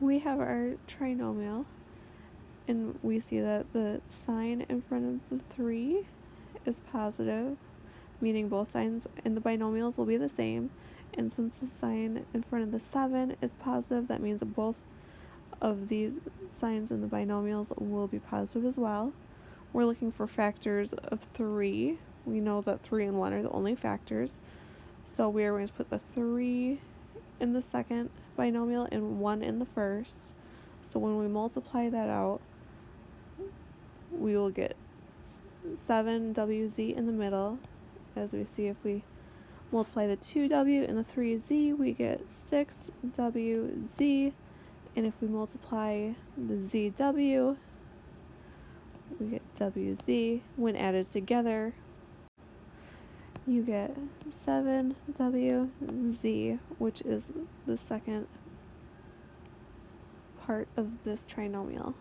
we have our trinomial and we see that the sign in front of the 3 is positive, meaning both signs in the binomials will be the same. And since the sign in front of the 7 is positive, that means both of these signs in the binomials will be positive as well. We're looking for factors of 3. We know that 3 and 1 are the only factors. So we are going to put the 3 in the second binomial and 1 in the first. So when we multiply that out, we will get 7wz in the middle. As we see if we multiply the 2w and the 3z, we get 6wz. And if we multiply the zw, we get wz. When added together, you get 7wz, which is the second part of this trinomial.